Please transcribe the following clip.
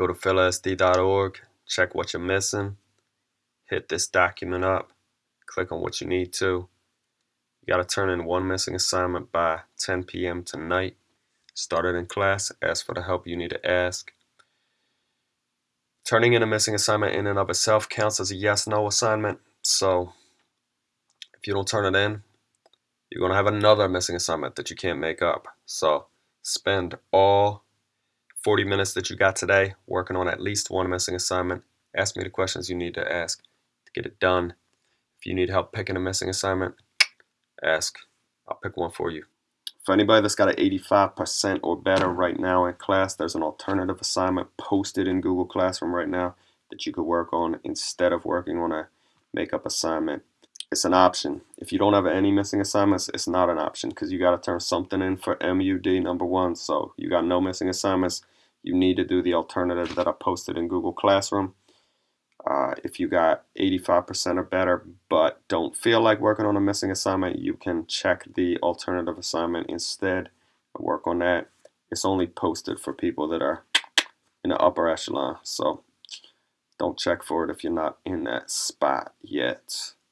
Go to philasd.org, check what you're missing, hit this document up, click on what you need to. You got to turn in one missing assignment by 10 p.m. tonight. Start it in class, ask for the help you need to ask. Turning in a missing assignment in and of itself counts as a yes-no assignment. So if you don't turn it in, you're going to have another missing assignment that you can't make up. So spend all 40 minutes that you got today working on at least one missing assignment. Ask me the questions you need to ask to get it done. If you need help picking a missing assignment, ask. I'll pick one for you. For anybody that's got an 85% or better right now in class, there's an alternative assignment posted in Google Classroom right now that you could work on instead of working on a makeup assignment. It's an option. If you don't have any missing assignments, it's not an option because you got to turn something in for MUD number one. So you got no missing assignments. You need to do the alternative that I posted in Google Classroom. Uh, if you got 85% or better but don't feel like working on a missing assignment, you can check the alternative assignment instead work on that. It's only posted for people that are in the upper echelon, so don't check for it if you're not in that spot yet.